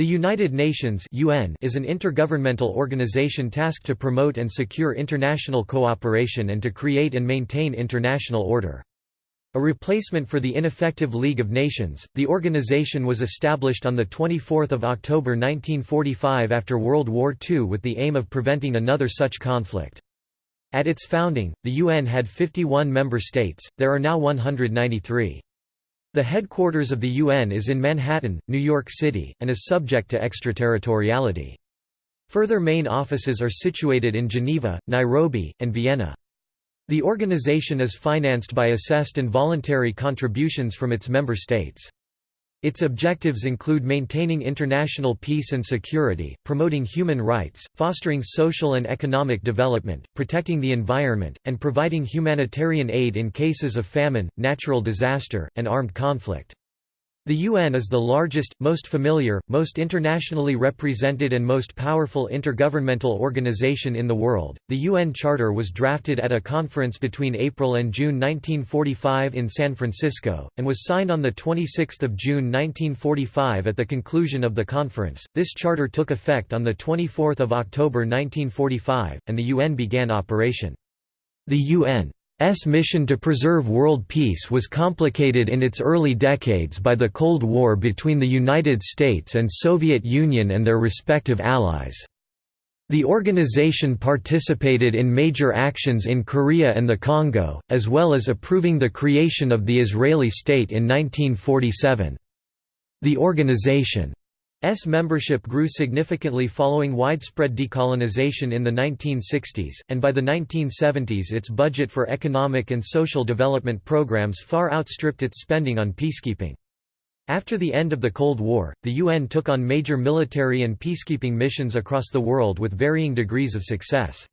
The United Nations UN is an intergovernmental organization tasked to promote and secure international cooperation and to create and maintain international order. A replacement for the ineffective League of Nations, the organization was established on 24 October 1945 after World War II with the aim of preventing another such conflict. At its founding, the UN had 51 member states, there are now 193. The headquarters of the UN is in Manhattan, New York City, and is subject to extraterritoriality. Further main offices are situated in Geneva, Nairobi, and Vienna. The organization is financed by assessed and voluntary contributions from its member states. Its objectives include maintaining international peace and security, promoting human rights, fostering social and economic development, protecting the environment, and providing humanitarian aid in cases of famine, natural disaster, and armed conflict. The UN is the largest, most familiar, most internationally represented and most powerful intergovernmental organization in the world. The UN Charter was drafted at a conference between April and June 1945 in San Francisco, and was signed on 26 June 1945 at the conclusion of the conference. This charter took effect on 24 October 1945, and the UN began operation. The UN S mission to preserve world peace was complicated in its early decades by the Cold War between the United States and Soviet Union and their respective allies. The organization participated in major actions in Korea and the Congo, as well as approving the creation of the Israeli state in 1947. The organization S membership grew significantly following widespread decolonization in the 1960s, and by the 1970s its budget for economic and social development programs far outstripped its spending on peacekeeping. After the end of the Cold War, the UN took on major military and peacekeeping missions across the world with varying degrees of success.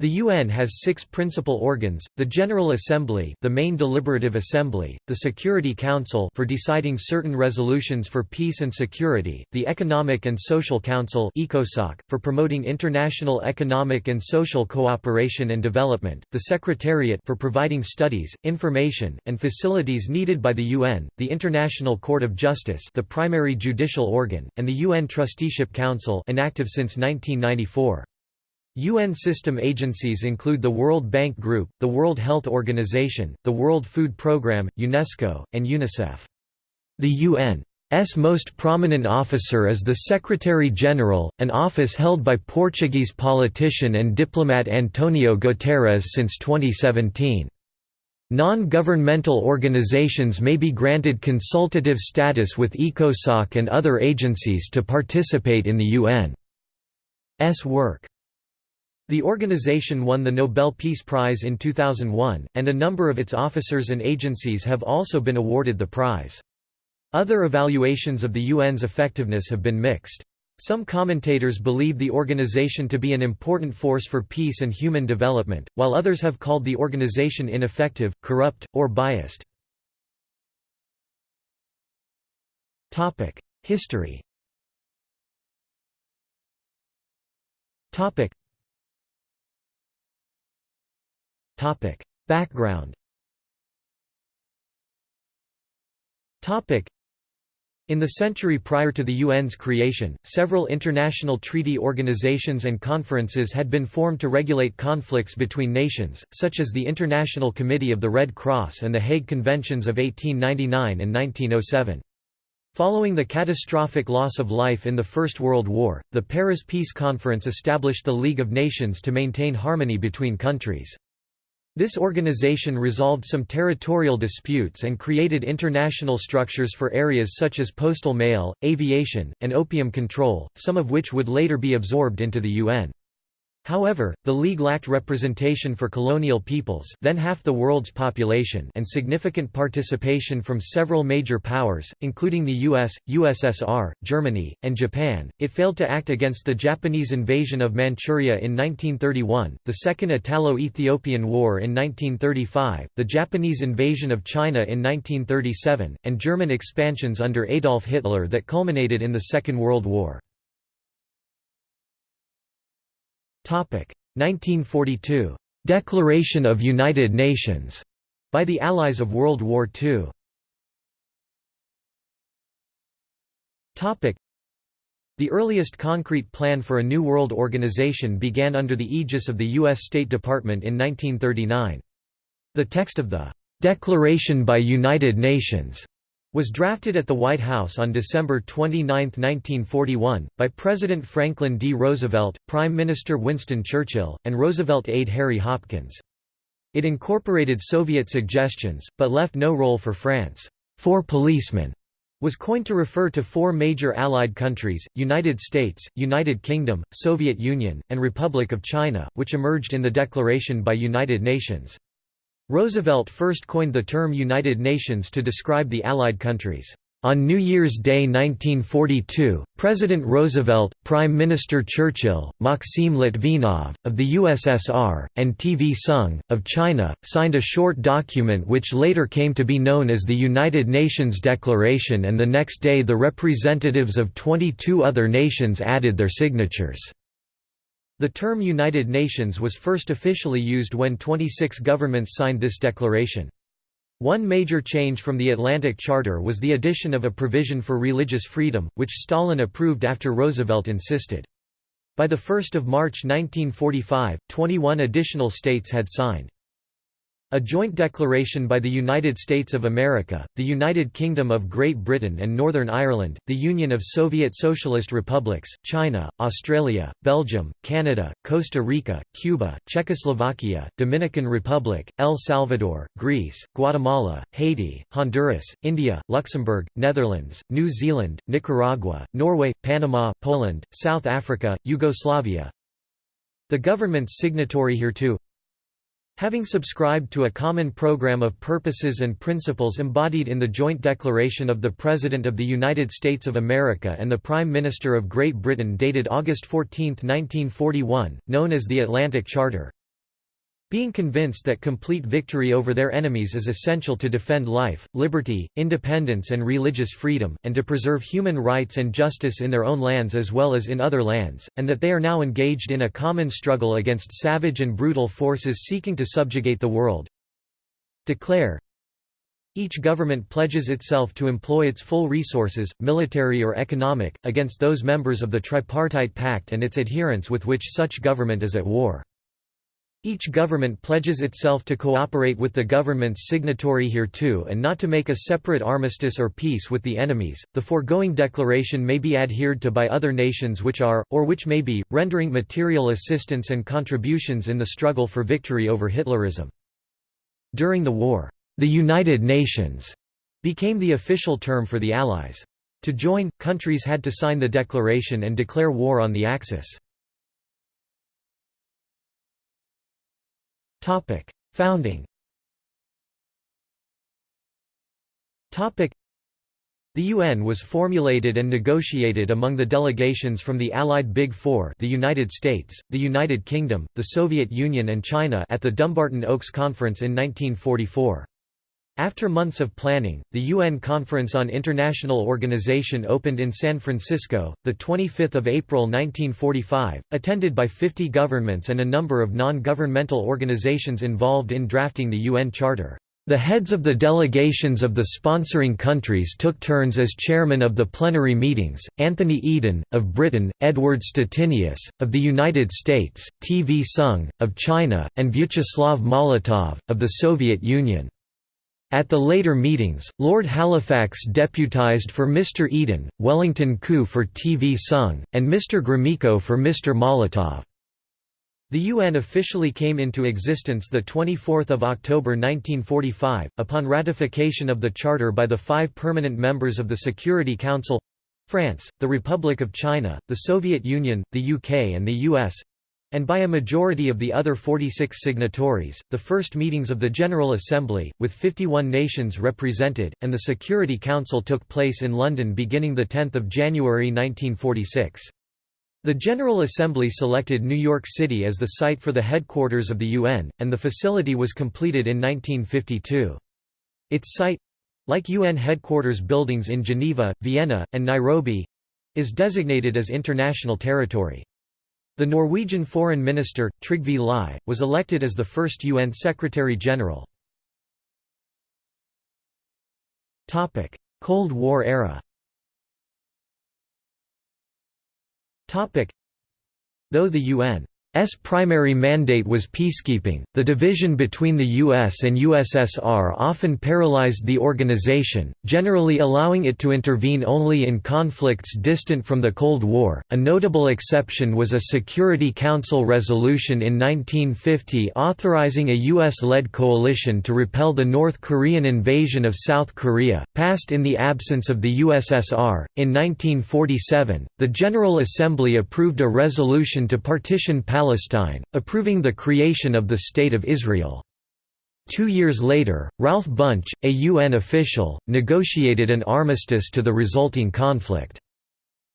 The UN has six principal organs, the General Assembly the main deliberative assembly, the Security Council for deciding certain resolutions for peace and security, the Economic and Social Council ECOSOC, for promoting international economic and social cooperation and development, the Secretariat for providing studies, information, and facilities needed by the UN, the International Court of Justice the primary judicial organ, and the UN Trusteeship Council inactive since 1994. UN system agencies include the World Bank Group, the World Health Organization, the World Food Programme, UNESCO, and UNICEF. The UN's most prominent officer is the Secretary-General, an office held by Portuguese politician and diplomat Antonio Guterres since 2017. Non-governmental organizations may be granted consultative status with ECOSOC and other agencies to participate in the UN's work. The organization won the Nobel Peace Prize in 2001, and a number of its officers and agencies have also been awarded the prize. Other evaluations of the UN's effectiveness have been mixed. Some commentators believe the organization to be an important force for peace and human development, while others have called the organization ineffective, corrupt, or biased. History Background in the century prior to the UN's creation, several international treaty organizations and conferences had been formed to regulate conflicts between nations, such as the International Committee of the Red Cross and the Hague Conventions of 1899 and 1907. Following the catastrophic loss of life in the First World War, the Paris Peace Conference established the League of Nations to maintain harmony between countries. This organization resolved some territorial disputes and created international structures for areas such as postal mail, aviation, and opium control, some of which would later be absorbed into the UN. However, the League lacked representation for colonial peoples then half the world's population and significant participation from several major powers, including the US, USSR, Germany, and Japan. It failed to act against the Japanese invasion of Manchuria in 1931, the Second Italo-Ethiopian War in 1935, the Japanese invasion of China in 1937, and German expansions under Adolf Hitler that culminated in the Second World War. 1942 Declaration of United Nations by the Allies of World War II. The earliest concrete plan for a New World Organization began under the aegis of the U.S. State Department in 1939. The text of the "'Declaration by United Nations' was drafted at the White House on December 29, 1941, by President Franklin D. Roosevelt, Prime Minister Winston Churchill, and Roosevelt aide Harry Hopkins. It incorporated Soviet suggestions, but left no role for France. Four policemen was coined to refer to four major Allied countries, United States, United Kingdom, Soviet Union, and Republic of China, which emerged in the Declaration by United Nations. Roosevelt first coined the term United Nations to describe the Allied countries. On New Year's Day 1942, President Roosevelt, Prime Minister Churchill, Maxim Litvinov, of the USSR, and TV Soong, of China, signed a short document which later came to be known as the United Nations Declaration and the next day the representatives of 22 other nations added their signatures. The term United Nations was first officially used when 26 governments signed this declaration. One major change from the Atlantic Charter was the addition of a provision for religious freedom, which Stalin approved after Roosevelt insisted. By 1 March 1945, 21 additional states had signed. A joint declaration by the United States of America, the United Kingdom of Great Britain and Northern Ireland, the Union of Soviet Socialist Republics, China, Australia, Belgium, Canada, Costa Rica, Cuba, Czechoslovakia, Dominican Republic, El Salvador, Greece, Guatemala, Haiti, Honduras, India, Luxembourg, Netherlands, New Zealand, Nicaragua, Norway, Panama, Poland, South Africa, Yugoslavia. The government's signatory hereto Having subscribed to a common program of purposes and principles embodied in the Joint Declaration of the President of the United States of America and the Prime Minister of Great Britain dated August 14, 1941, known as the Atlantic Charter, being convinced that complete victory over their enemies is essential to defend life, liberty, independence and religious freedom, and to preserve human rights and justice in their own lands as well as in other lands, and that they are now engaged in a common struggle against savage and brutal forces seeking to subjugate the world. Declare each government pledges itself to employ its full resources, military or economic, against those members of the Tripartite Pact and its adherents with which such government is at war. Each government pledges itself to cooperate with the governments signatory hereto and not to make a separate armistice or peace with the enemies. The foregoing declaration may be adhered to by other nations which are, or which may be, rendering material assistance and contributions in the struggle for victory over Hitlerism. During the war, the United Nations became the official term for the Allies. To join, countries had to sign the declaration and declare war on the Axis. Topic: Founding. Topic: The UN was formulated and negotiated among the delegations from the Allied Big Four the United States, the United Kingdom, the Soviet Union and China at the Dumbarton Oaks Conference in 1944. After months of planning, the UN Conference on International Organization opened in San Francisco, 25 April 1945, attended by 50 governments and a number of non-governmental organizations involved in drafting the UN Charter. The heads of the delegations of the sponsoring countries took turns as chairman of the plenary meetings, Anthony Eden, of Britain, Edward Stettinius, of the United States, T. V. Soong, of China, and Vyacheslav Molotov, of the Soviet Union. At the later meetings, Lord Halifax deputised for Mr Eden, Wellington Koo for T.V. Soong, and Mr Gromyko for Mr Molotov. The UN officially came into existence 24 October 1945, upon ratification of the Charter by the five permanent members of the Security Council—France, the Republic of China, the Soviet Union, the UK and the US, and by a majority of the other 46 signatories, the first meetings of the General Assembly, with 51 nations represented, and the Security Council took place in London beginning 10 January 1946. The General Assembly selected New York City as the site for the headquarters of the UN, and the facility was completed in 1952. Its site—like UN headquarters buildings in Geneva, Vienna, and Nairobi—is designated as international territory. The Norwegian Foreign Minister, Trygve Lie, was elected as the first UN Secretary-General. Cold War era. Though the UN S primary mandate was peacekeeping. The division between the US and USSR often paralyzed the organization, generally allowing it to intervene only in conflicts distant from the Cold War. A notable exception was a Security Council resolution in 1950 authorizing a US led coalition to repel the North Korean invasion of South Korea, passed in the absence of the USSR. In 1947, the General Assembly approved a resolution to partition Palestine, approving the creation of the State of Israel. Two years later, Ralph Bunche, a UN official, negotiated an armistice to the resulting conflict.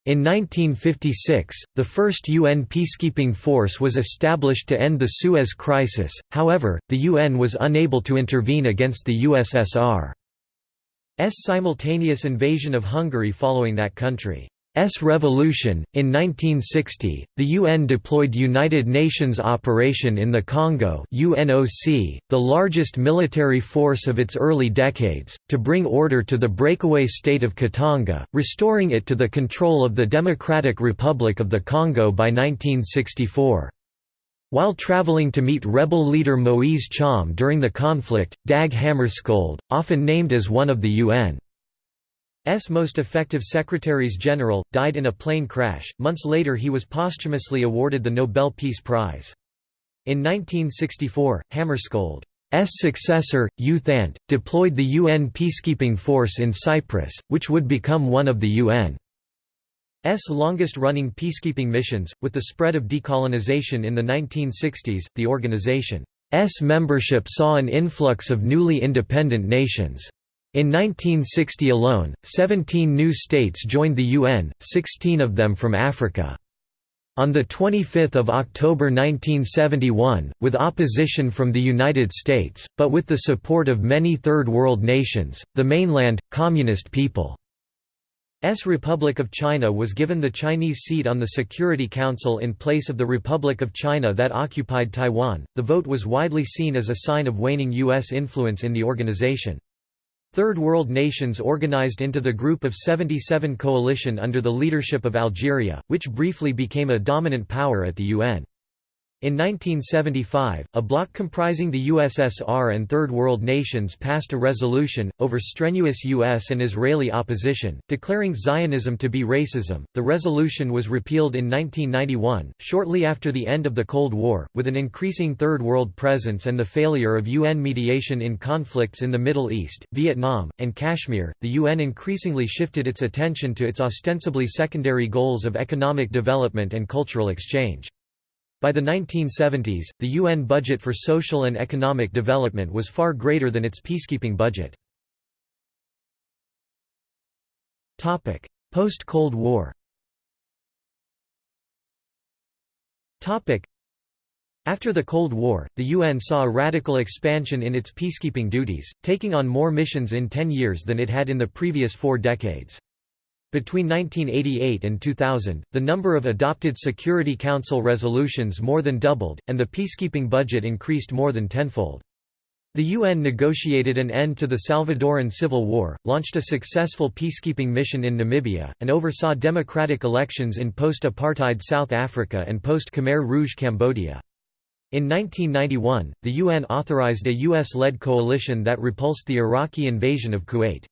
In 1956, the first UN peacekeeping force was established to end the Suez Crisis, however, the UN was unable to intervene against the USSR's simultaneous invasion of Hungary following that country. S revolution. In 1960, the UN deployed United Nations Operation in the Congo (UNOC), the largest military force of its early decades, to bring order to the breakaway state of Katanga, restoring it to the control of the Democratic Republic of the Congo by 1964. While traveling to meet rebel leader Moise Tcham during the conflict, Dag Hammarskjöld, often named as one of the UN S most effective secretaries-general, died in a plane crash. Months later he was posthumously awarded the Nobel Peace Prize. In 1964, Hammarskjöld's successor, U Thant, deployed the UN peacekeeping force in Cyprus, which would become one of the UN's longest-running peacekeeping missions. With the spread of decolonization in the 1960s, the organization's membership saw an influx of newly independent nations. In 1960 alone, 17 new states joined the UN, 16 of them from Africa. On 25 October 1971, with opposition from the United States, but with the support of many Third World nations, the mainland, Communist People's Republic of China was given the Chinese seat on the Security Council in place of the Republic of China that occupied Taiwan. The vote was widely seen as a sign of waning U.S. influence in the organization. Third World nations organized into the Group of 77 coalition under the leadership of Algeria, which briefly became a dominant power at the UN. In 1975, a bloc comprising the USSR and Third World nations passed a resolution, over strenuous U.S. and Israeli opposition, declaring Zionism to be racism. The resolution was repealed in 1991, shortly after the end of the Cold War, with an increasing Third World presence and the failure of UN mediation in conflicts in the Middle East, Vietnam, and Kashmir. The UN increasingly shifted its attention to its ostensibly secondary goals of economic development and cultural exchange. By the 1970s, the UN budget for social and economic development was far greater than its peacekeeping budget. Post-Cold War after the Cold War, the UN saw a radical expansion in its peacekeeping duties, taking on more missions in ten years than it had in the previous four decades. Between 1988 and 2000, the number of adopted Security Council resolutions more than doubled, and the peacekeeping budget increased more than tenfold. The UN negotiated an end to the Salvadoran Civil War, launched a successful peacekeeping mission in Namibia, and oversaw democratic elections in post-apartheid South Africa and post-Khmer Rouge Cambodia. In 1991, the UN authorized a US-led coalition that repulsed the Iraqi invasion of Kuwait.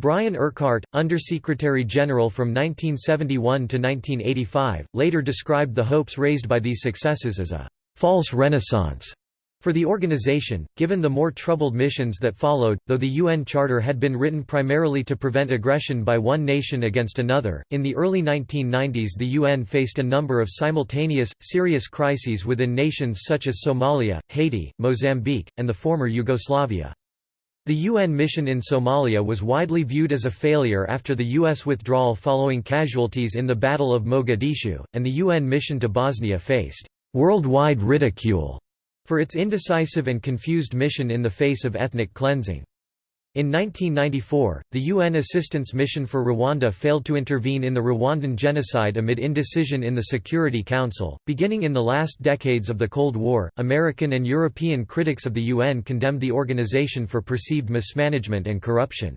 Brian Urquhart, Undersecretary General from 1971 to 1985, later described the hopes raised by these successes as a «false renaissance» for the organization, given the more troubled missions that followed, though the UN Charter had been written primarily to prevent aggression by one nation against another. In the early 1990s, the UN faced a number of simultaneous, serious crises within nations such as Somalia, Haiti, Mozambique, and the former Yugoslavia. The UN mission in Somalia was widely viewed as a failure after the U.S. withdrawal following casualties in the Battle of Mogadishu, and the UN mission to Bosnia faced worldwide ridicule for its indecisive and confused mission in the face of ethnic cleansing. In 1994, the UN Assistance Mission for Rwanda failed to intervene in the Rwandan genocide amid indecision in the Security Council. Beginning in the last decades of the Cold War, American and European critics of the UN condemned the organization for perceived mismanagement and corruption.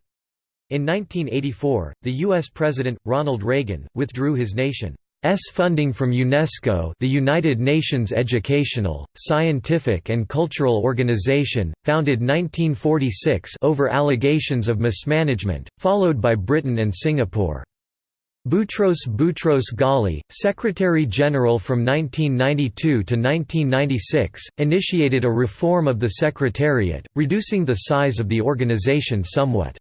In 1984, the U.S. President, Ronald Reagan, withdrew his nation's funding from UNESCO the United Nations Educational, Scientific and Cultural Organization, founded 1946 over allegations of mismanagement, followed by Britain and Singapore. Boutros Boutros Ghali, Secretary-General from 1992 to 1996, initiated a reform of the Secretariat, reducing the size of the organization somewhat.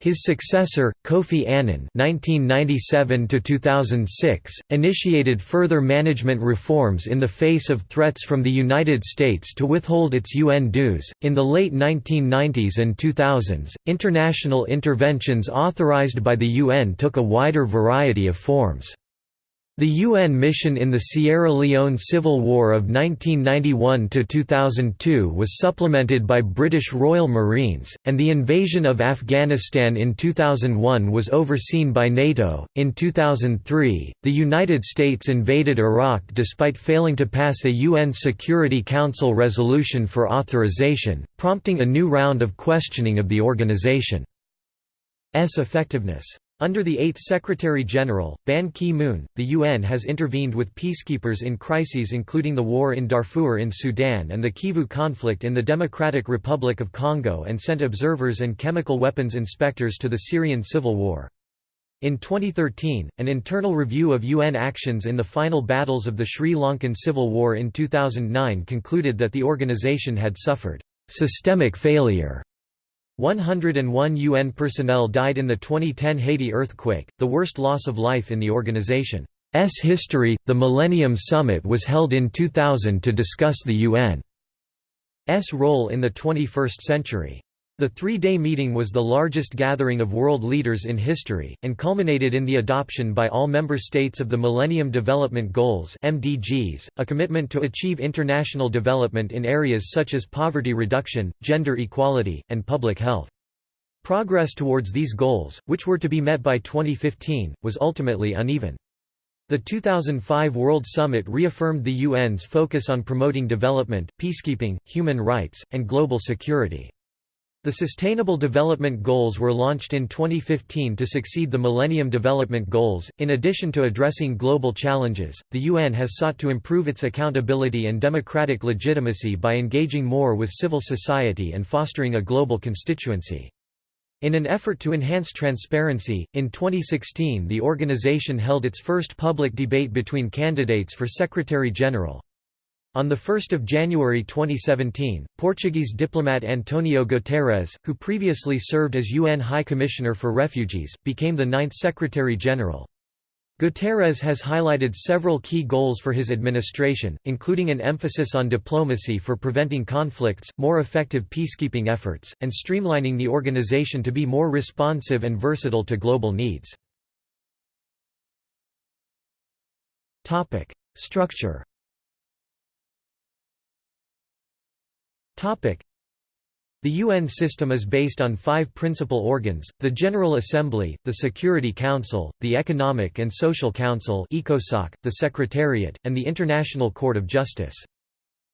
His successor, Kofi Annan (1997–2006), initiated further management reforms in the face of threats from the United States to withhold its UN dues. In the late 1990s and 2000s, international interventions authorized by the UN took a wider variety of forms. The UN mission in the Sierra Leone Civil War of 1991–2002 was supplemented by British Royal Marines, and the invasion of Afghanistan in 2001 was overseen by NATO. In 2003, the United States invaded Iraq despite failing to pass a UN Security Council resolution for authorization, prompting a new round of questioning of the organization's effectiveness. Under the 8th Secretary-General, Ban Ki-moon, the UN has intervened with peacekeepers in crises including the war in Darfur in Sudan and the Kivu conflict in the Democratic Republic of Congo and sent observers and chemical weapons inspectors to the Syrian civil war. In 2013, an internal review of UN actions in the final battles of the Sri Lankan Civil War in 2009 concluded that the organization had suffered systemic failure 101 UN personnel died in the 2010 Haiti earthquake, the worst loss of life in the organization's history. The Millennium Summit was held in 2000 to discuss the UN's role in the 21st century. The three-day meeting was the largest gathering of world leaders in history, and culminated in the adoption by all member states of the Millennium Development Goals MDGs, a commitment to achieve international development in areas such as poverty reduction, gender equality, and public health. Progress towards these goals, which were to be met by 2015, was ultimately uneven. The 2005 World Summit reaffirmed the UN's focus on promoting development, peacekeeping, human rights, and global security. The Sustainable Development Goals were launched in 2015 to succeed the Millennium Development Goals. In addition to addressing global challenges, the UN has sought to improve its accountability and democratic legitimacy by engaging more with civil society and fostering a global constituency. In an effort to enhance transparency, in 2016 the organization held its first public debate between candidates for Secretary-General. On 1 January 2017, Portuguese diplomat Antonio Guterres, who previously served as UN High Commissioner for Refugees, became the ninth Secretary-General. Guterres has highlighted several key goals for his administration, including an emphasis on diplomacy for preventing conflicts, more effective peacekeeping efforts, and streamlining the organization to be more responsive and versatile to global needs. Structure The UN system is based on five principal organs, the General Assembly, the Security Council, the Economic and Social Council the Secretariat, and the International Court of Justice.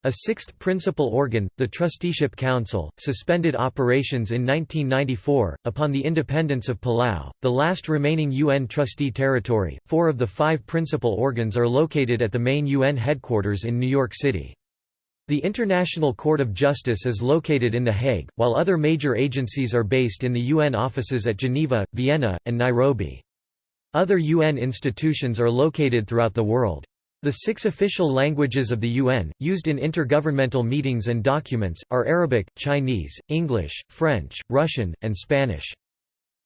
A sixth principal organ, the Trusteeship Council, suspended operations in 1994. Upon the independence of Palau, the last remaining UN trustee territory, four of the five principal organs are located at the main UN headquarters in New York City. The International Court of Justice is located in The Hague, while other major agencies are based in the UN offices at Geneva, Vienna, and Nairobi. Other UN institutions are located throughout the world. The six official languages of the UN, used in intergovernmental meetings and documents, are Arabic, Chinese, English, French, Russian, and Spanish.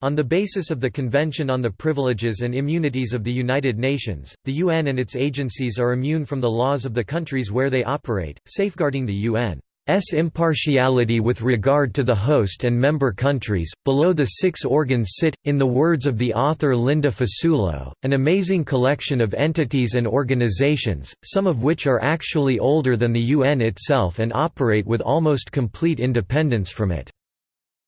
On the basis of the Convention on the Privileges and Immunities of the United Nations, the UN and its agencies are immune from the laws of the countries where they operate, safeguarding the UN's impartiality with regard to the host and member countries. Below the six organs sit, in the words of the author Linda Fasulo, an amazing collection of entities and organizations, some of which are actually older than the UN itself and operate with almost complete independence from it.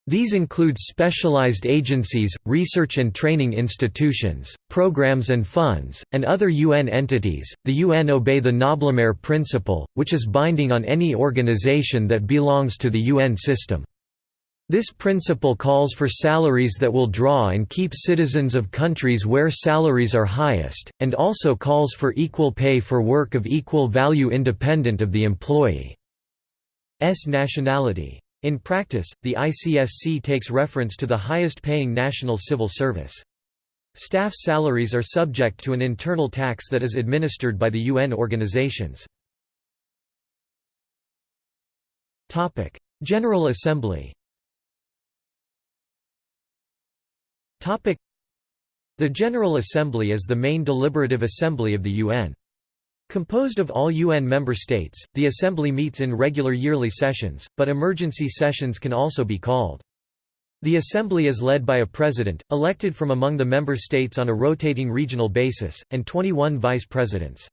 These include specialized agencies, research and training institutions, programs and funds, and other UN entities. The UN obey the Noblemaire principle, which is binding on any organization that belongs to the UN system. This principle calls for salaries that will draw and keep citizens of countries where salaries are highest, and also calls for equal pay for work of equal value independent of the employee's nationality. In practice, the ICSC takes reference to the highest paying national civil service. Staff salaries are subject to an internal tax that is administered by the UN organizations. General Assembly The General Assembly is the main deliberative assembly of the UN. Composed of all UN member states, the Assembly meets in regular yearly sessions, but emergency sessions can also be called. The Assembly is led by a president, elected from among the member states on a rotating regional basis, and 21 vice presidents.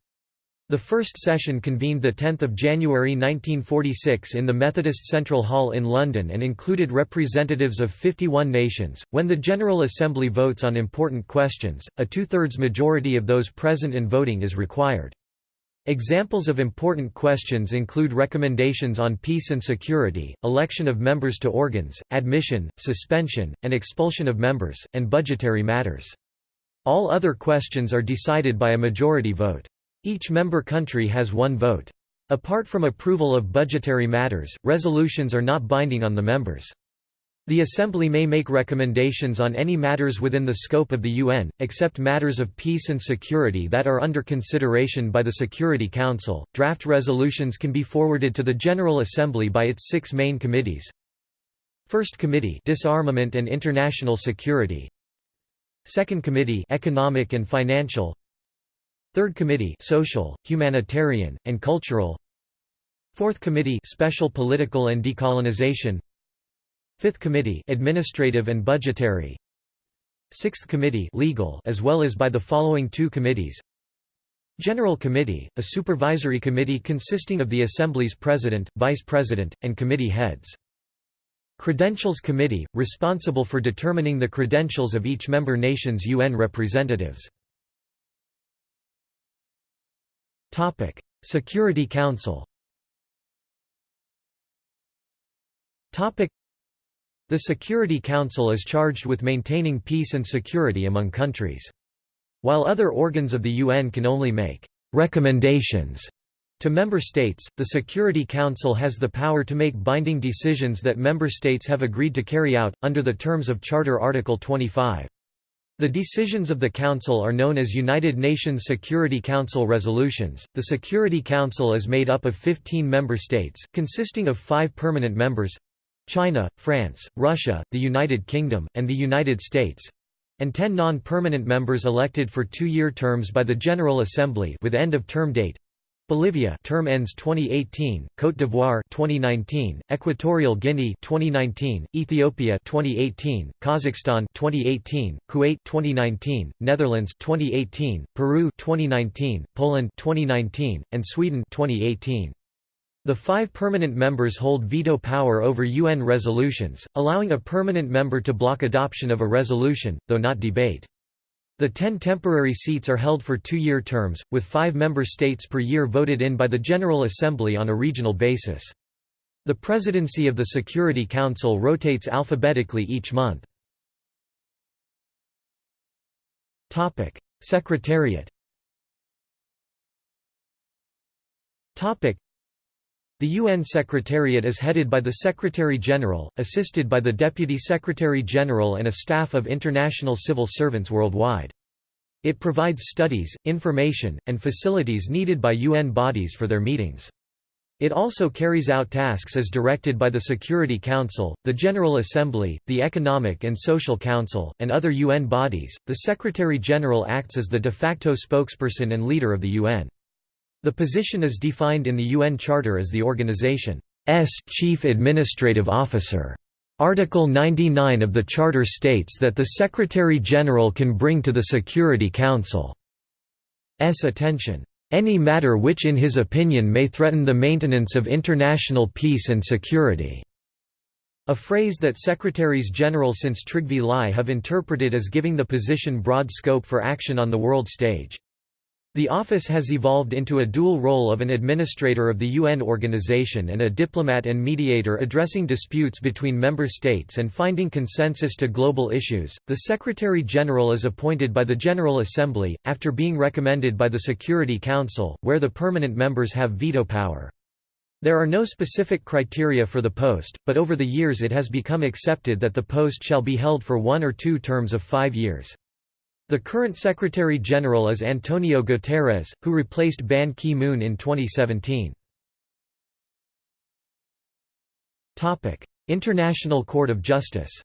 The first session convened 10 January 1946 in the Methodist Central Hall in London and included representatives of 51 nations. When the General Assembly votes on important questions, a two-thirds majority of those present and voting is required. Examples of important questions include recommendations on peace and security, election of members to organs, admission, suspension, and expulsion of members, and budgetary matters. All other questions are decided by a majority vote. Each member country has one vote. Apart from approval of budgetary matters, resolutions are not binding on the members. The Assembly may make recommendations on any matters within the scope of the UN, except matters of peace and security that are under consideration by the Security Council. Draft resolutions can be forwarded to the General Assembly by its six main committees. First Committee Disarmament and International Security Second Committee Economic and Financial Third Committee Social, Humanitarian, and Cultural Fourth Committee Special Political and Decolonization Fifth Committee Administrative and Budgetary. Sixth Committee Legal as well as by the following two committees. General Committee, a supervisory committee consisting of the Assembly's President, Vice President, and committee heads. Credentials Committee, responsible for determining the credentials of each member nation's UN representatives. Security Council The Security Council is charged with maintaining peace and security among countries. While other organs of the UN can only make recommendations to member states, the Security Council has the power to make binding decisions that member states have agreed to carry out, under the terms of Charter Article 25. The decisions of the Council are known as United Nations Security Council resolutions. The Security Council is made up of 15 member states, consisting of five permanent members China, France, Russia, the United Kingdom, and the United States and 10 non-permanent members elected for two-year terms by the General Assembly with end-of-term date Bolivia term ends 2018, Côte d'Ivoire 2019, Equatorial Guinea 2019, Ethiopia 2018, Kazakhstan 2018, Kuwait 2019, Netherlands 2018, Peru 2019, Poland 2019, and Sweden 2018. The five permanent members hold veto power over UN resolutions, allowing a permanent member to block adoption of a resolution, though not debate. The ten temporary seats are held for two-year terms, with five member states per year voted in by the General Assembly on a regional basis. The presidency of the Security Council rotates alphabetically each month. Secretariat the UN Secretariat is headed by the Secretary-General, assisted by the Deputy Secretary-General and a staff of international civil servants worldwide. It provides studies, information, and facilities needed by UN bodies for their meetings. It also carries out tasks as directed by the Security Council, the General Assembly, the Economic and Social Council, and other UN bodies. The Secretary General acts as the de facto spokesperson and leader of the UN. The position is defined in the UN Charter as the organization's chief administrative officer. Article 99 of the Charter states that the Secretary-General can bring to the Security Council's attention any matter which in his opinion may threaten the maintenance of international peace and security", a phrase that Secretaries-General since Trygve Lie have interpreted as giving the position broad scope for action on the world stage. The office has evolved into a dual role of an administrator of the UN organization and a diplomat and mediator addressing disputes between member states and finding consensus to global issues. The Secretary General is appointed by the General Assembly, after being recommended by the Security Council, where the permanent members have veto power. There are no specific criteria for the post, but over the years it has become accepted that the post shall be held for one or two terms of five years. The current Secretary-General is Antonio Guterres, who replaced Ban Ki-moon in 2017. International Court of Justice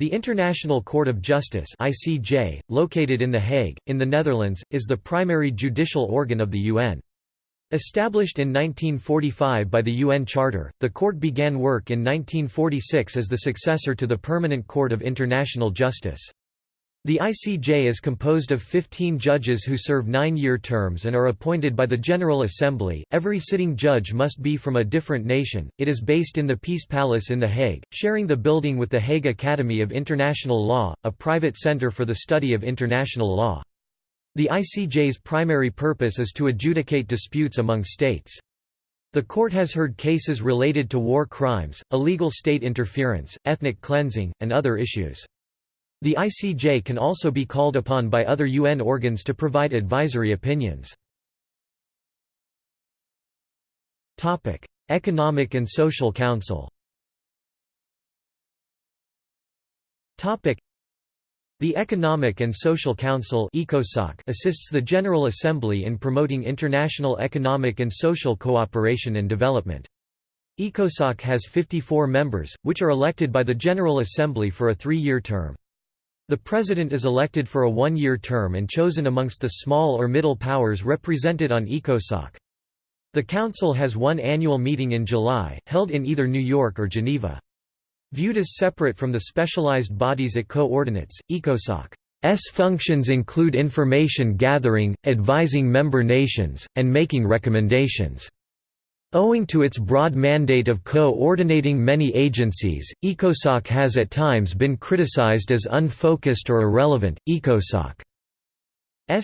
the International Court of Justice (ICJ), located in The Hague, in the Netherlands, is the primary judicial organ of the UN. Established in 1945 by the UN Charter, the court began work in 1946 as the successor to the Permanent Court of International Justice. The ICJ is composed of 15 judges who serve nine-year terms and are appointed by the General Assembly. Every sitting judge must be from a different nation. It is based in the Peace Palace in The Hague, sharing the building with the Hague Academy of International Law, a private center for the study of international law. The ICJ's primary purpose is to adjudicate disputes among states. The court has heard cases related to war crimes, illegal state interference, ethnic cleansing, and other issues. The ICJ can also be called upon by other UN organs to provide advisory opinions. Economic and Social Council the Economic and Social Council assists the General Assembly in promoting international economic and social cooperation and development. ECOSOC has 54 members, which are elected by the General Assembly for a three-year term. The President is elected for a one-year term and chosen amongst the small or middle powers represented on ECOSOC. The Council has one annual meeting in July, held in either New York or Geneva. Viewed as separate from the specialized bodies it coordinates, ECOSOC's functions include information gathering, advising member nations, and making recommendations. Owing to its broad mandate of coordinating many agencies, ECOSOC has at times been criticized as unfocused or irrelevant. ECOSOC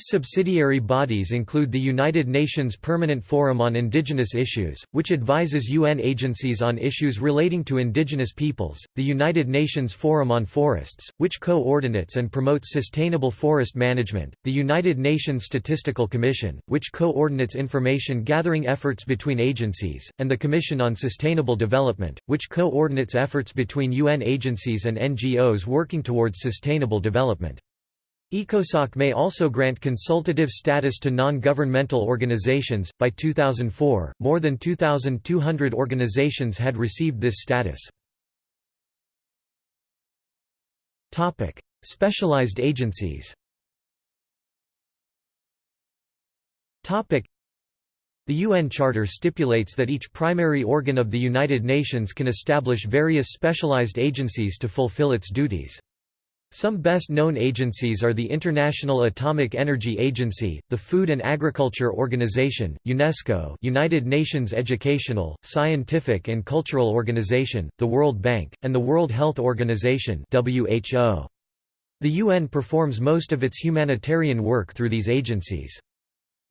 subsidiary bodies include the United Nations Permanent Forum on Indigenous Issues, which advises UN agencies on issues relating to indigenous peoples, the United Nations Forum on Forests, which coordinates and promotes sustainable forest management, the United Nations Statistical Commission, which coordinates information gathering efforts between agencies, and the Commission on Sustainable Development, which coordinates efforts between UN agencies and NGOs working towards sustainable development. ECOSOC may also grant consultative status to non-governmental organizations. By 2004, more than 2,200 organizations had received this status. Topic: Specialized agencies. Topic: The UN Charter stipulates that each primary organ of the United Nations can establish various specialized agencies to fulfill its duties. Some best-known agencies are the International Atomic Energy Agency, the Food and Agriculture Organization, UNESCO United Nations Educational, Scientific and Cultural Organization, the World Bank, and the World Health Organization. The UN performs most of its humanitarian work through these agencies.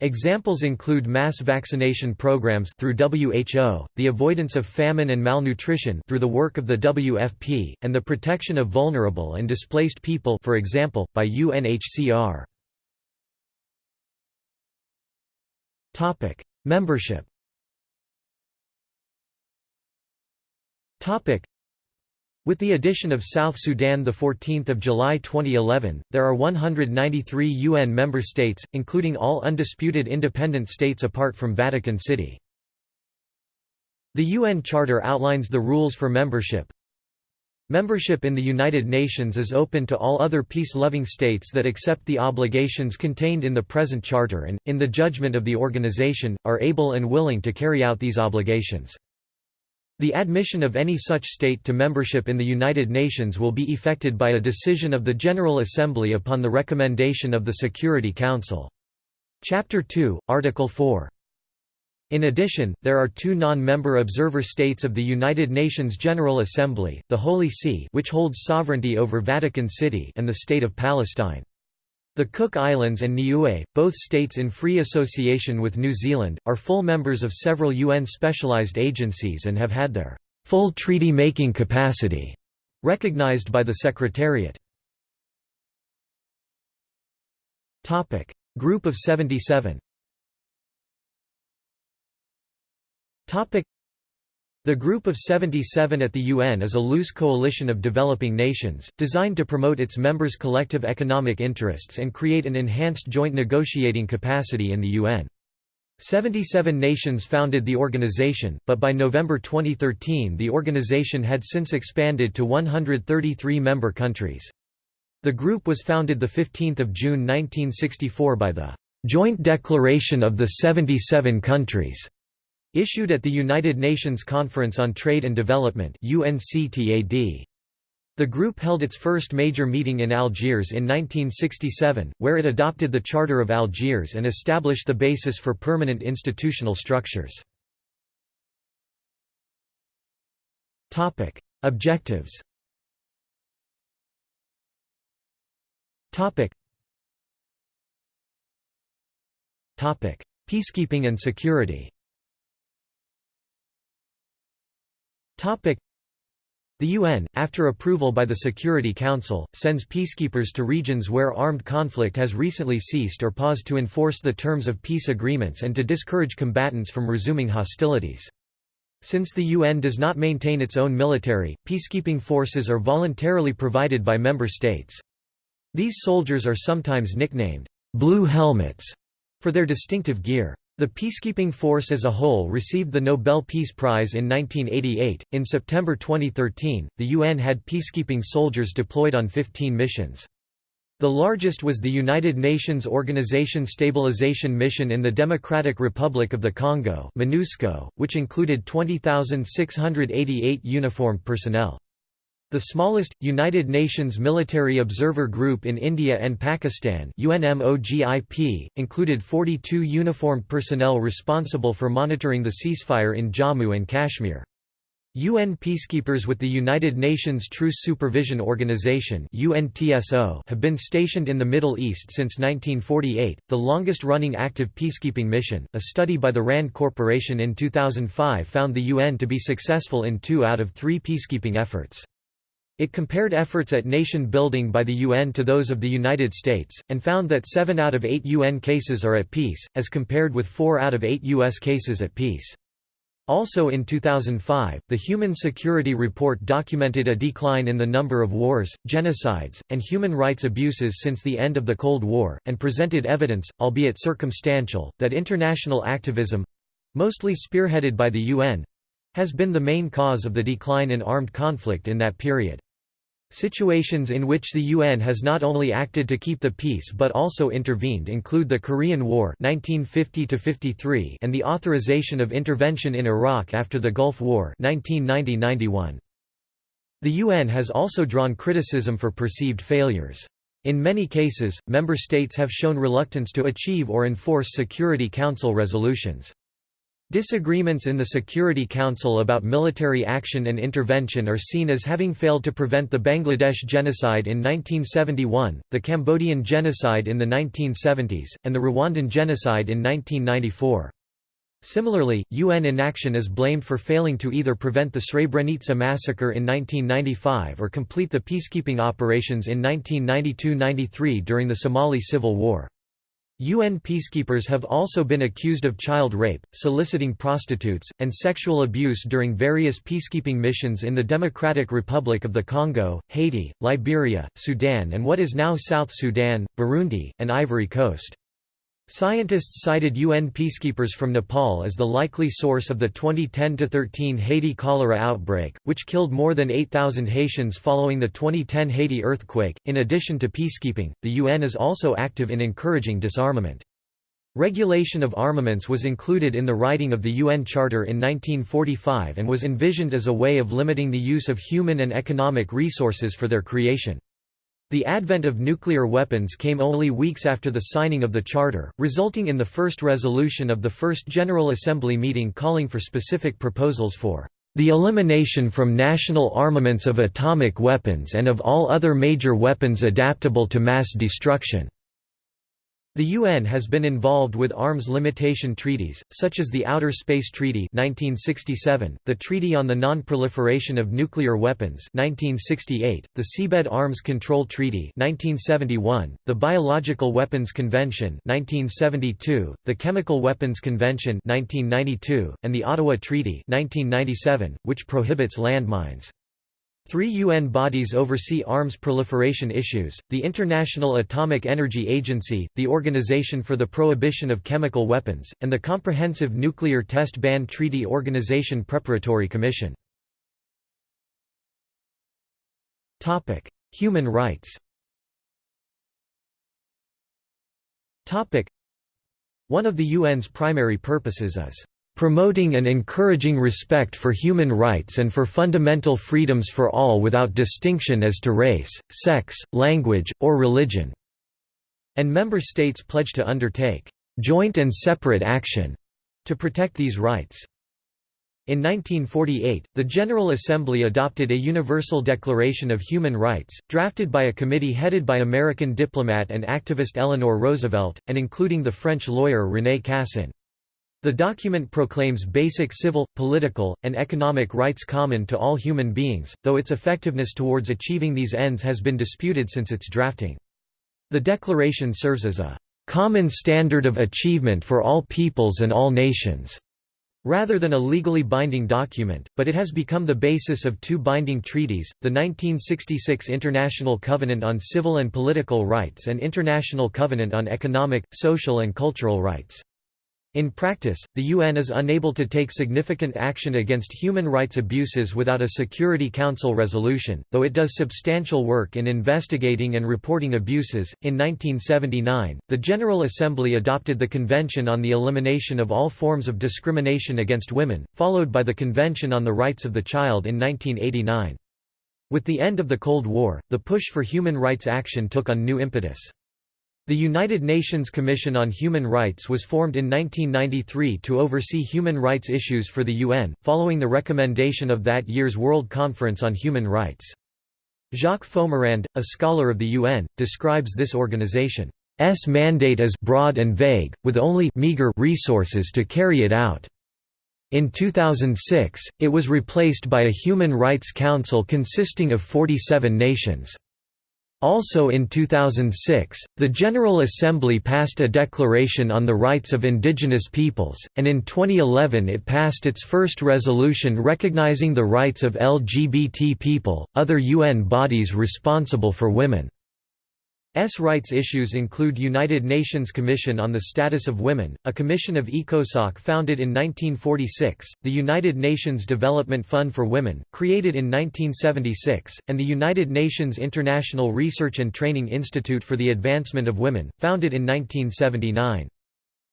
Examples include mass vaccination programs through WHO, the avoidance of famine and malnutrition through the work of the WFP, and the protection of vulnerable and displaced people for example, by UNHCR. Membership with the addition of South Sudan 14 July 2011, there are 193 UN member states, including all undisputed independent states apart from Vatican City. The UN Charter outlines the rules for membership. Membership in the United Nations is open to all other peace-loving states that accept the obligations contained in the present charter and, in the judgment of the organization, are able and willing to carry out these obligations. The admission of any such state to membership in the United Nations will be effected by a decision of the General Assembly upon the recommendation of the Security Council. Chapter 2, Article 4 In addition, there are two non-member observer states of the United Nations General Assembly, the Holy See which holds sovereignty over Vatican City and the State of Palestine. The Cook Islands and Niue, both states in free association with New Zealand, are full members of several UN specialized agencies and have had their full treaty-making capacity recognized by the Secretariat. Group of 77 the Group of 77 at the UN is a loose coalition of developing nations, designed to promote its members' collective economic interests and create an enhanced joint negotiating capacity in the UN. 77 nations founded the organization, but by November 2013 the organization had since expanded to 133 member countries. The group was founded 15 June 1964 by the "'Joint Declaration of the 77 Countries' Issued at the United Nations Conference on Trade and Development UNCTAD. The group held its first major meeting in Algiers in 1967, where it adopted the Charter of Algiers and established the basis for permanent institutional structures. Objectives Peacekeeping and security The UN, after approval by the Security Council, sends peacekeepers to regions where armed conflict has recently ceased or paused to enforce the terms of peace agreements and to discourage combatants from resuming hostilities. Since the UN does not maintain its own military, peacekeeping forces are voluntarily provided by member states. These soldiers are sometimes nicknamed, "'Blue Helmets' for their distinctive gear. The peacekeeping force as a whole received the Nobel Peace Prize in 1988. In September 2013, the UN had peacekeeping soldiers deployed on 15 missions. The largest was the United Nations Organization Stabilization Mission in the Democratic Republic of the Congo MONUSCO, which included 20,688 uniformed personnel. The smallest, United Nations Military Observer Group in India and Pakistan UNMOGIP, included 42 uniformed personnel responsible for monitoring the ceasefire in Jammu and Kashmir. UN peacekeepers with the United Nations Truce Supervision Organization (UNTSO) have been stationed in the Middle East since 1948, the longest-running active peacekeeping mission. A study by the RAND Corporation in 2005 found the UN to be successful in two out of three peacekeeping efforts. It compared efforts at nation building by the UN to those of the United States, and found that 7 out of 8 UN cases are at peace, as compared with 4 out of 8 U.S. cases at peace. Also in 2005, the Human Security Report documented a decline in the number of wars, genocides, and human rights abuses since the end of the Cold War, and presented evidence, albeit circumstantial, that international activism—mostly spearheaded by the UN—has been the main cause of the decline in armed conflict in that period. Situations in which the UN has not only acted to keep the peace but also intervened include the Korean War 1950 and the authorization of intervention in Iraq after the Gulf War 1990 The UN has also drawn criticism for perceived failures. In many cases, member states have shown reluctance to achieve or enforce Security Council resolutions. Disagreements in the Security Council about military action and intervention are seen as having failed to prevent the Bangladesh genocide in 1971, the Cambodian genocide in the 1970s, and the Rwandan genocide in 1994. Similarly, UN inaction is blamed for failing to either prevent the Srebrenica massacre in 1995 or complete the peacekeeping operations in 1992–93 during the Somali Civil War. UN peacekeepers have also been accused of child rape, soliciting prostitutes, and sexual abuse during various peacekeeping missions in the Democratic Republic of the Congo, Haiti, Liberia, Sudan and what is now South Sudan, Burundi, and Ivory Coast. Scientists cited UN peacekeepers from Nepal as the likely source of the 2010–13 Haiti cholera outbreak, which killed more than 8,000 Haitians following the 2010 Haiti earthquake. In addition to peacekeeping, the UN is also active in encouraging disarmament. Regulation of armaments was included in the writing of the UN Charter in 1945 and was envisioned as a way of limiting the use of human and economic resources for their creation. The advent of nuclear weapons came only weeks after the signing of the Charter, resulting in the first resolution of the First General Assembly meeting calling for specific proposals for the elimination from national armaments of atomic weapons and of all other major weapons adaptable to mass destruction. The UN has been involved with arms limitation treaties, such as the Outer Space Treaty 1967, the Treaty on the Non-Proliferation of Nuclear Weapons 1968, the Seabed Arms Control Treaty 1971, the Biological Weapons Convention 1972, the Chemical Weapons Convention 1992, and the Ottawa Treaty 1997, which prohibits landmines. Three UN bodies oversee arms proliferation issues, the International Atomic Energy Agency, the Organization for the Prohibition of Chemical Weapons, and the Comprehensive Nuclear Test Ban Treaty Organization Preparatory Commission. Human rights One of the UN's primary purposes is promoting and encouraging respect for human rights and for fundamental freedoms for all without distinction as to race, sex, language, or religion." And member states pledge to undertake «joint and separate action» to protect these rights. In 1948, the General Assembly adopted a Universal Declaration of Human Rights, drafted by a committee headed by American diplomat and activist Eleanor Roosevelt, and including the French lawyer René Cassin. The document proclaims basic civil, political, and economic rights common to all human beings, though its effectiveness towards achieving these ends has been disputed since its drafting. The declaration serves as a common standard of achievement for all peoples and all nations, rather than a legally binding document, but it has become the basis of two binding treaties, the 1966 International Covenant on Civil and Political Rights and International Covenant on Economic, Social and Cultural Rights. In practice, the UN is unable to take significant action against human rights abuses without a Security Council resolution, though it does substantial work in investigating and reporting abuses. In 1979, the General Assembly adopted the Convention on the Elimination of All Forms of Discrimination Against Women, followed by the Convention on the Rights of the Child in 1989. With the end of the Cold War, the push for human rights action took on new impetus. The United Nations Commission on Human Rights was formed in 1993 to oversee human rights issues for the UN, following the recommendation of that year's World Conference on Human Rights. Jacques Fomerand, a scholar of the UN, describes this organization's mandate as broad and vague, with only meager resources to carry it out. In 2006, it was replaced by a Human Rights Council consisting of 47 nations. Also in 2006, the General Assembly passed a Declaration on the Rights of Indigenous Peoples, and in 2011 it passed its first resolution recognizing the rights of LGBT people. Other UN bodies responsible for women S rights issues include United Nations Commission on the Status of Women, a commission of ECOSOC founded in 1946, the United Nations Development Fund for Women, created in 1976, and the United Nations International Research and Training Institute for the Advancement of Women, founded in 1979.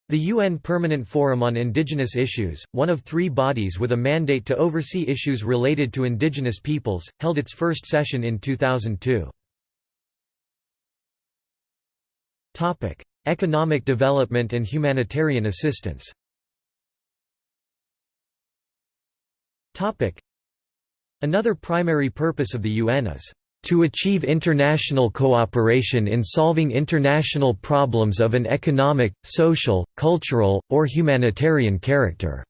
The UN Permanent Forum on Indigenous Issues, one of three bodies with a mandate to oversee issues related to indigenous peoples, held its first session in 2002. Topic: Economic development and humanitarian assistance. Topic: Another primary purpose of the UN is to achieve international cooperation in solving international problems of an economic, social, cultural, or humanitarian character."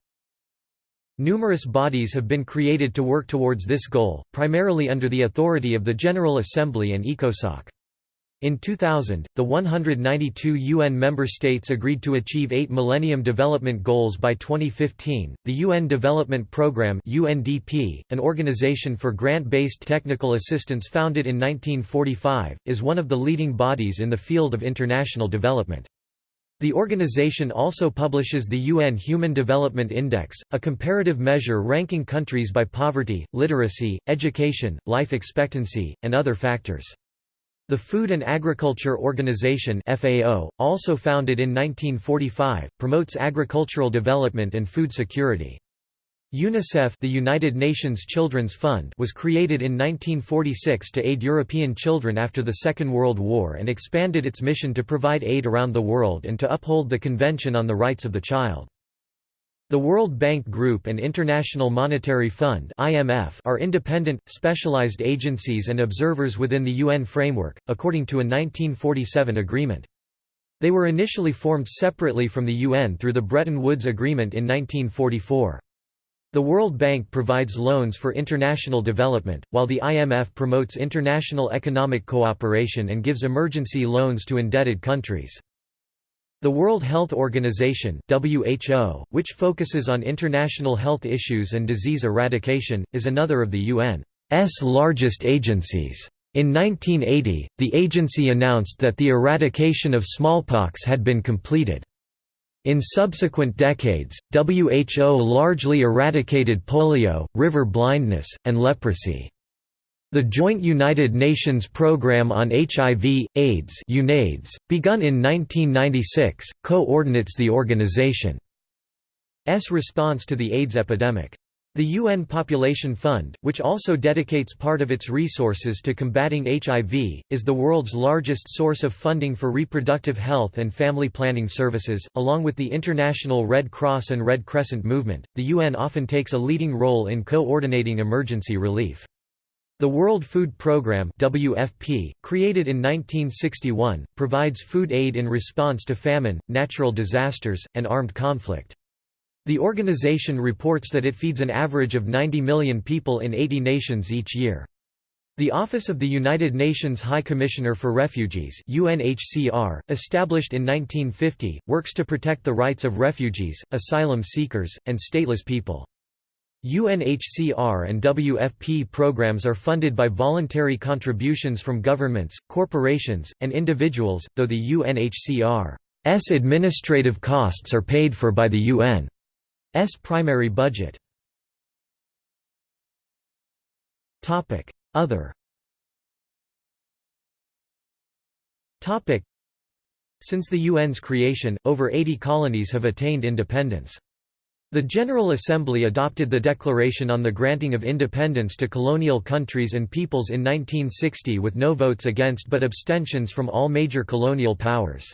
Numerous bodies have been created to work towards this goal, primarily under the authority of the General Assembly and ECOSOC. In 2000, the 192 UN member states agreed to achieve eight Millennium Development Goals by 2015. The UN Development Programme (UNDP), an organization for grant-based technical assistance founded in 1945, is one of the leading bodies in the field of international development. The organization also publishes the UN Human Development Index, a comparative measure ranking countries by poverty, literacy, education, life expectancy, and other factors. The Food and Agriculture Organization FAO, also founded in 1945, promotes agricultural development and food security. UNICEF the United Nations Children's Fund was created in 1946 to aid European children after the Second World War and expanded its mission to provide aid around the world and to uphold the Convention on the Rights of the Child. The World Bank Group and International Monetary Fund (IMF) are independent, specialized agencies and observers within the UN framework, according to a 1947 agreement. They were initially formed separately from the UN through the Bretton Woods Agreement in 1944. The World Bank provides loans for international development, while the IMF promotes international economic cooperation and gives emergency loans to indebted countries. The World Health Organization WHO, which focuses on international health issues and disease eradication, is another of the UN's largest agencies. In 1980, the agency announced that the eradication of smallpox had been completed. In subsequent decades, WHO largely eradicated polio, river blindness, and leprosy. The Joint United Nations Programme on HIV, AIDS UNAIDS, begun in 1996, coordinates the organization's response to the AIDS epidemic. The UN Population Fund, which also dedicates part of its resources to combating HIV, is the world's largest source of funding for reproductive health and family planning services. Along with the International Red Cross and Red Crescent movement, the UN often takes a leading role in coordinating emergency relief. The World Food Programme WFP, created in 1961, provides food aid in response to famine, natural disasters, and armed conflict. The organization reports that it feeds an average of 90 million people in 80 nations each year. The Office of the United Nations High Commissioner for Refugees UNHCR, established in 1950, works to protect the rights of refugees, asylum seekers, and stateless people. UNHCR and WFP programs are funded by voluntary contributions from governments, corporations, and individuals, though the UNHCR's administrative costs are paid for by the UN's primary budget. Other. Since the UN's creation, over 80 colonies have attained independence. The General Assembly adopted the Declaration on the Granting of Independence to Colonial Countries and Peoples in 1960 with no votes against but abstentions from all major colonial powers.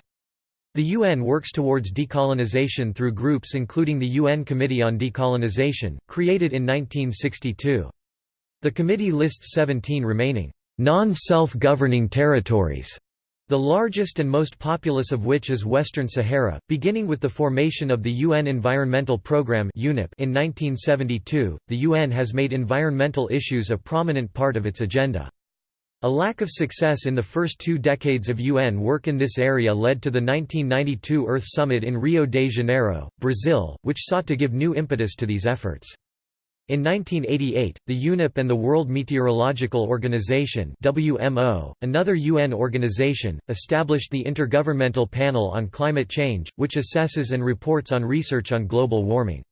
The UN works towards decolonization through groups including the UN Committee on Decolonization, created in 1962. The committee lists 17 remaining non-self-governing territories, the largest and most populous of which is Western Sahara, beginning with the formation of the UN Environmental Programme in 1972. The UN has made environmental issues a prominent part of its agenda. A lack of success in the first two decades of UN work in this area led to the 1992 Earth Summit in Rio de Janeiro, Brazil, which sought to give new impetus to these efforts. In 1988, the UNEP and the World Meteorological Organization WMO, another UN organization, established the Intergovernmental Panel on Climate Change, which assesses and reports on research on global warming.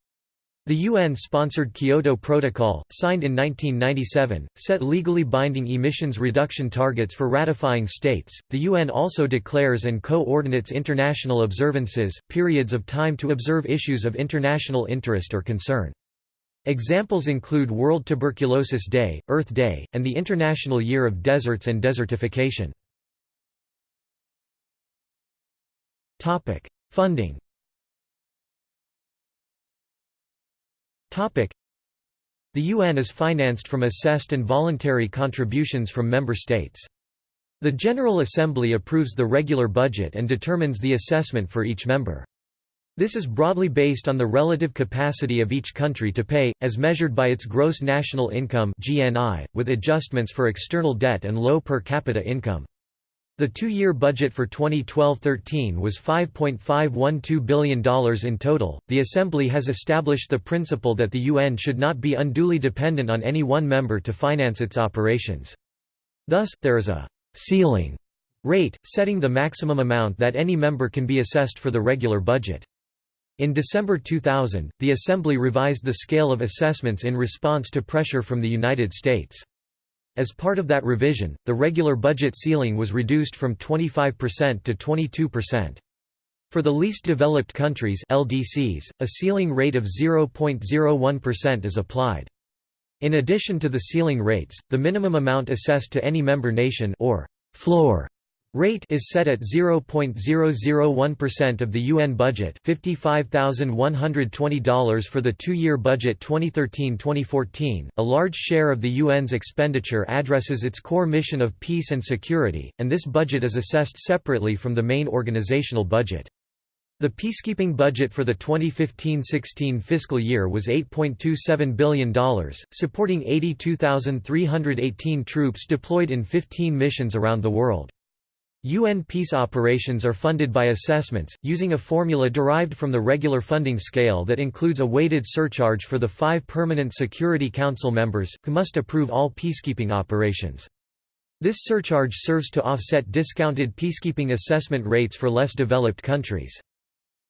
The UN-sponsored Kyoto Protocol, signed in 1997, set legally binding emissions reduction targets for ratifying states. The UN also declares and coordinates international observances, periods of time to observe issues of international interest or concern. Examples include World Tuberculosis Day, Earth Day, and the International Year of Deserts and Desertification. Funding The UN is financed from assessed and voluntary contributions from member states. The General Assembly approves the regular budget and determines the assessment for each member. This is broadly based on the relative capacity of each country to pay, as measured by its gross national income (GNI), with adjustments for external debt and low per capita income. The two-year budget for 2012-13 was $5.512 billion in total. The Assembly has established the principle that the UN should not be unduly dependent on any one member to finance its operations. Thus, there is a ceiling rate, setting the maximum amount that any member can be assessed for the regular budget. In December 2000, the Assembly revised the scale of assessments in response to pressure from the United States. As part of that revision, the regular budget ceiling was reduced from 25% to 22%. For the least developed countries LDCs, a ceiling rate of 0.01% is applied. In addition to the ceiling rates, the minimum amount assessed to any member nation or floor Rate is set at 0.001% of the UN budget $55,120 for the two-year budget 2013-2014. A large share of the UN's expenditure addresses its core mission of peace and security, and this budget is assessed separately from the main organizational budget. The peacekeeping budget for the 2015–16 fiscal year was $8.27 billion, supporting 82,318 troops deployed in 15 missions around the world. UN peace operations are funded by assessments, using a formula derived from the regular funding scale that includes a weighted surcharge for the five permanent Security Council members, who must approve all peacekeeping operations. This surcharge serves to offset discounted peacekeeping assessment rates for less developed countries.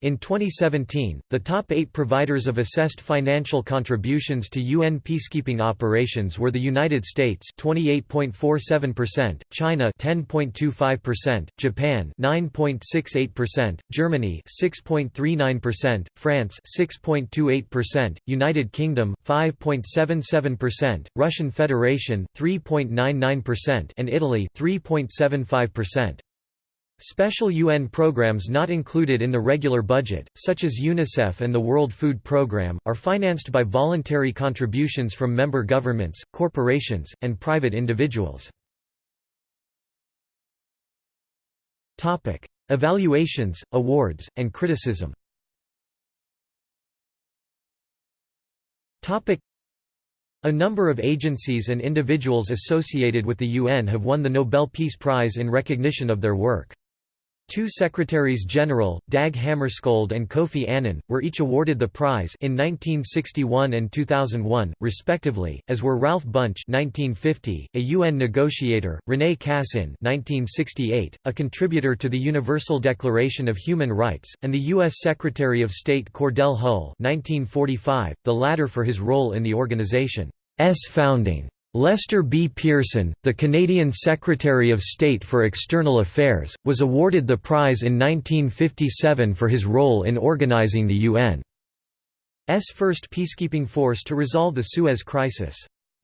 In 2017, the top eight providers of assessed financial contributions to UN peacekeeping operations were the United States 28.47%, China 10.25%, Japan 9.68%, Germany 6.39%, France 6.28%, United Kingdom 5.77%, Russian Federation 3.99% and Italy 3.75%. Special UN programs not included in the regular budget, such as UNICEF and the World Food Programme, are financed by voluntary contributions from member governments, corporations, and private individuals. Evaluations, awards, and criticism a number of agencies and individuals associated with the UN have won the Nobel Peace Prize in recognition of their work. Two Secretaries-General, Dag Hammarskjöld and Kofi Annan, were each awarded the prize in 1961 and 2001, respectively, as were Ralph Bunche 1950, a UN negotiator, René Cassin 1968, a contributor to the Universal Declaration of Human Rights, and the U.S. Secretary of State Cordell Hull 1945, the latter for his role in the organization's founding. Lester B. Pearson, the Canadian Secretary of State for External Affairs, was awarded the prize in 1957 for his role in organizing the UN's first peacekeeping force to resolve the Suez Crisis.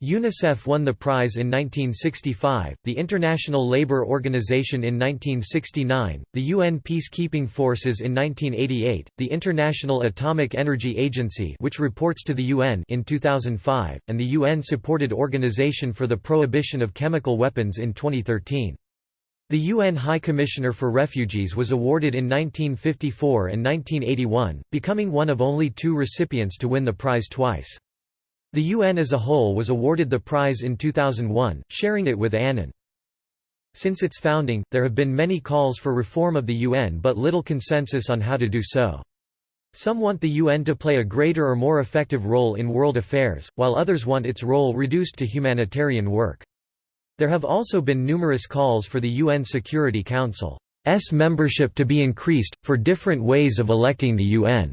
UNICEF won the prize in 1965, the International Labour Organization in 1969, the UN Peacekeeping Forces in 1988, the International Atomic Energy Agency which reports to the UN in 2005, and the UN-supported Organization for the Prohibition of Chemical Weapons in 2013. The UN High Commissioner for Refugees was awarded in 1954 and 1981, becoming one of only two recipients to win the prize twice. The UN as a whole was awarded the prize in 2001, sharing it with Annan. Since its founding, there have been many calls for reform of the UN but little consensus on how to do so. Some want the UN to play a greater or more effective role in world affairs, while others want its role reduced to humanitarian work. There have also been numerous calls for the UN Security Council's membership to be increased, for different ways of electing the UN.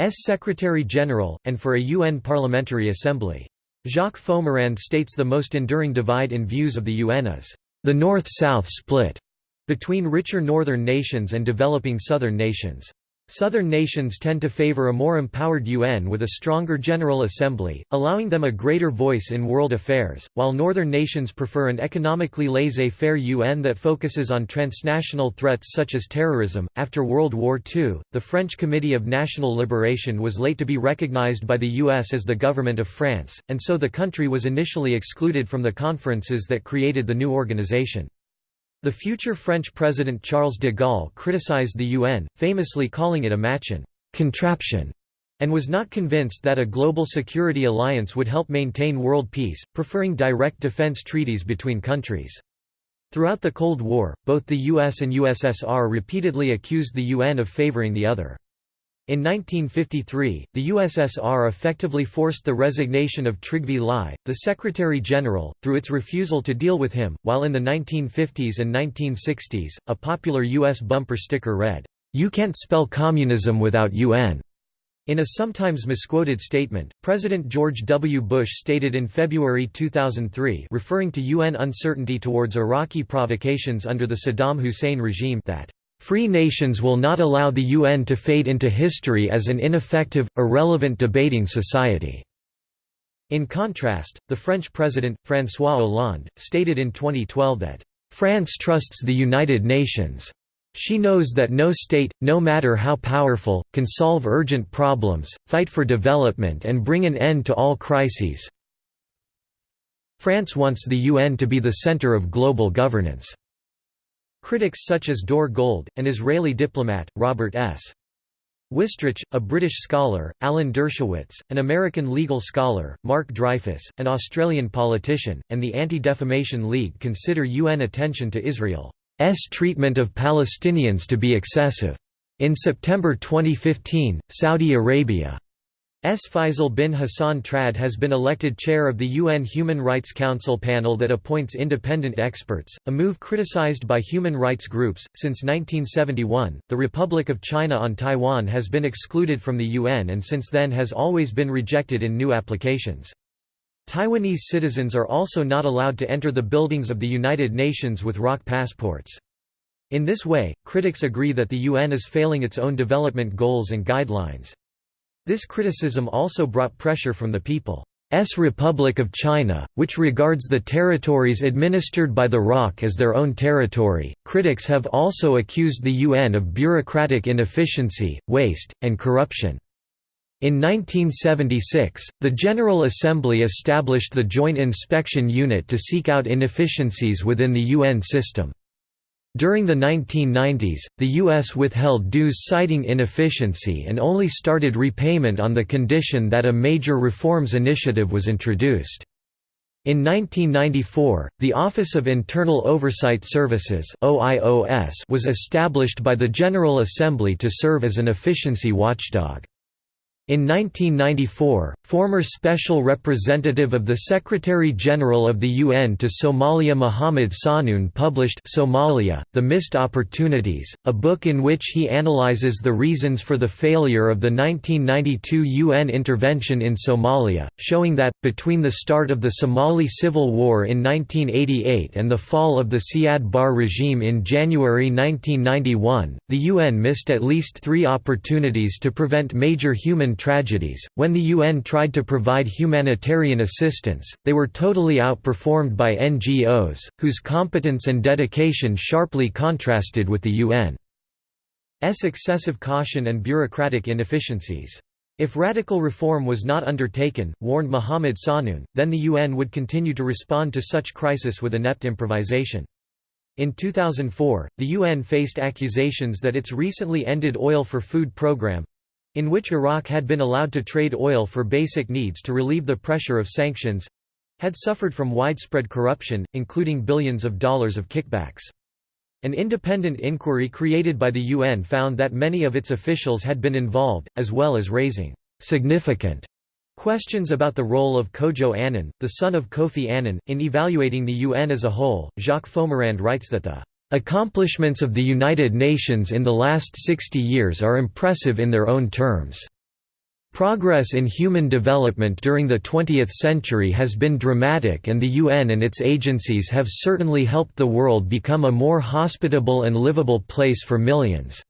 S Secretary-General, and for a UN Parliamentary Assembly. Jacques Fomerand states the most enduring divide in views of the UN is, "...the North-South split," between richer northern nations and developing southern nations. Southern nations tend to favor a more empowered UN with a stronger General Assembly, allowing them a greater voice in world affairs, while northern nations prefer an economically laissez-faire UN that focuses on transnational threats such as terrorism. After World War II, the French Committee of National Liberation was late to be recognized by the US as the government of France, and so the country was initially excluded from the conferences that created the new organization. The future French President Charles de Gaulle criticized the UN, famously calling it a Machin contraption, and was not convinced that a global security alliance would help maintain world peace, preferring direct defense treaties between countries. Throughout the Cold War, both the US and USSR repeatedly accused the UN of favoring the other. In 1953, the USSR effectively forced the resignation of Trygve Lie, the Secretary-General, through its refusal to deal with him, while in the 1950s and 1960s, a popular U.S. bumper sticker read, "'You can't spell communism without UN'". In a sometimes misquoted statement, President George W. Bush stated in February 2003 referring to UN uncertainty towards Iraqi provocations under the Saddam Hussein regime that Free nations will not allow the UN to fade into history as an ineffective, irrelevant debating society." In contrast, the French president, François Hollande, stated in 2012 that, "...France trusts the United Nations. She knows that no state, no matter how powerful, can solve urgent problems, fight for development and bring an end to all crises. France wants the UN to be the center of global governance." Critics such as Dore Gold, an Israeli diplomat, Robert S. Wistrich, a British scholar, Alan Dershowitz, an American legal scholar, Mark Dreyfus, an Australian politician, and the Anti-Defamation League consider UN attention to Israel's treatment of Palestinians to be excessive. In September 2015, Saudi Arabia S. Faisal bin Hassan Trad has been elected chair of the UN Human Rights Council panel that appoints independent experts, a move criticized by human rights groups. Since 1971, the Republic of China on Taiwan has been excluded from the UN and since then has always been rejected in new applications. Taiwanese citizens are also not allowed to enter the buildings of the United Nations with ROC passports. In this way, critics agree that the UN is failing its own development goals and guidelines. This criticism also brought pressure from the People's Republic of China, which regards the territories administered by the ROC as their own territory. Critics have also accused the UN of bureaucratic inefficiency, waste, and corruption. In 1976, the General Assembly established the Joint Inspection Unit to seek out inefficiencies within the UN system. During the 1990s, the U.S. withheld dues citing inefficiency and only started repayment on the condition that a major reforms initiative was introduced. In 1994, the Office of Internal Oversight Services was established by the General Assembly to serve as an efficiency watchdog. In 1994, former Special Representative of the Secretary-General of the UN to Somalia Mohamed Sahnoun published Somalia, The Missed Opportunities, a book in which he analyzes the reasons for the failure of the 1992 UN intervention in Somalia, showing that, between the start of the Somali Civil War in 1988 and the fall of the Siad Barre regime in January 1991, the UN missed at least three opportunities to prevent major human tragedies. When the UN tried to provide humanitarian assistance, they were totally outperformed by NGOs, whose competence and dedication sharply contrasted with the UN's excessive caution and bureaucratic inefficiencies. If radical reform was not undertaken, warned Mohamed Sahnoun, then the UN would continue to respond to such crisis with inept improvisation. In 2004, the UN faced accusations that its recently ended Oil for Food program in which Iraq had been allowed to trade oil for basic needs to relieve the pressure of sanctions had suffered from widespread corruption, including billions of dollars of kickbacks. An independent inquiry created by the UN found that many of its officials had been involved, as well as raising significant questions about the role of Kojo Annan, the son of Kofi Annan, in evaluating the UN as a whole. Jacques Fomerand writes that the Accomplishments of the United Nations in the last 60 years are impressive in their own terms. Progress in human development during the 20th century has been dramatic and the UN and its agencies have certainly helped the world become a more hospitable and livable place for millions."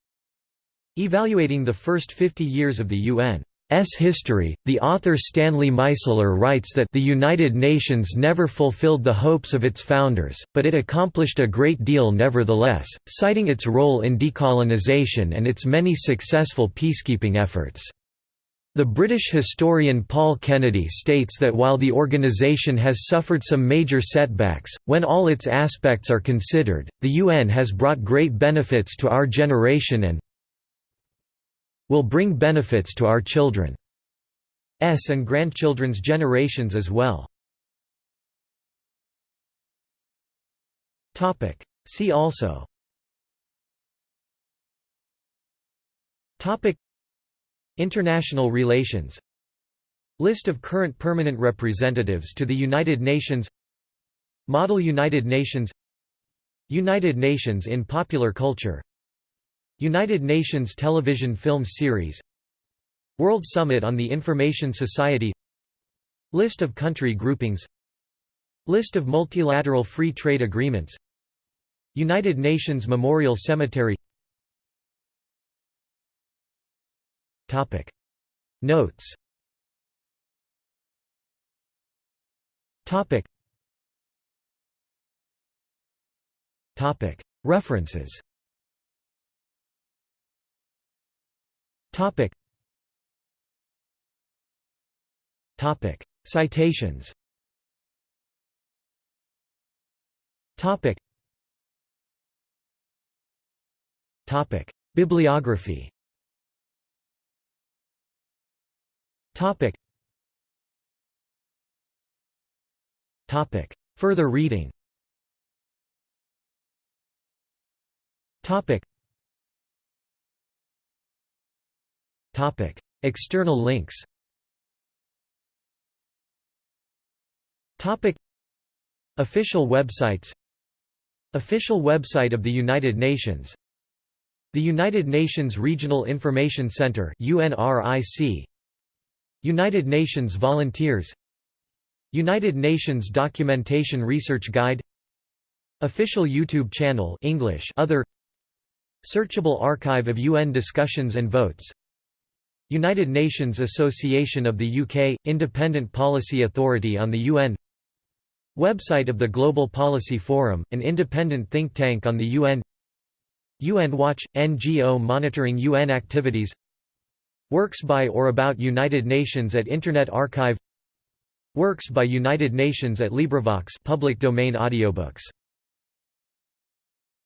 Evaluating the first 50 years of the UN S history, the author Stanley Meisler writes that the United Nations never fulfilled the hopes of its founders, but it accomplished a great deal nevertheless, citing its role in decolonization and its many successful peacekeeping efforts. The British historian Paul Kennedy states that while the organisation has suffered some major setbacks, when all its aspects are considered, the UN has brought great benefits to our generation and, will bring benefits to our children's and grandchildren's generations as well. See also. International relations. List of current permanent representatives to the United Nations. Model United Nations. United Nations in popular culture United Nations Television Film Series World Summit on the Information Society List of country groupings List of multilateral free trade agreements United Nations Memorial Cemetery. Topic. Notes. Topic. Topic. References. Topic. Topic. Citations. Topic. Topic. Bibliography. Topic. Topic. Further reading. Topic External links. Official websites. Official website of the United Nations. The United Nations Regional Information Center UNRIC United Nations Volunteers. United Nations Documentation Research Guide. Official YouTube channel English Other. Searchable archive of UN discussions and votes United Nations Association of the UK – Independent Policy Authority on the UN Website of the Global Policy Forum, an independent think tank on the UN UN Watch – NGO monitoring UN activities. Works by or about United Nations at Internet Archive. Works by United Nations at LibriVox public domain audiobooks